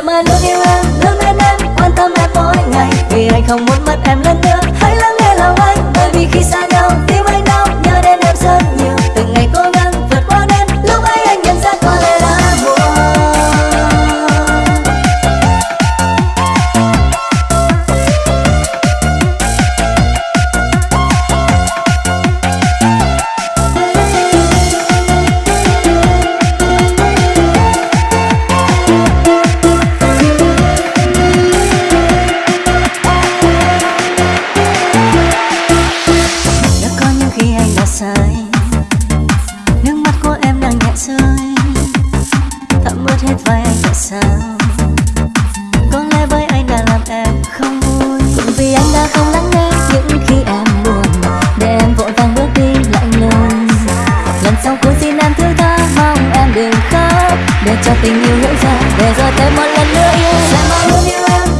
em mãi luôn yêu em luôn bên em, quan tâm em mỗi ngày. Vì anh không muốn mất em lần nữa hãy lắng nghe lòng anh. để cho tình yêu hiểu ra để rồi thêm một lần nữa yêu. Sẽ mãi luôn yêu em?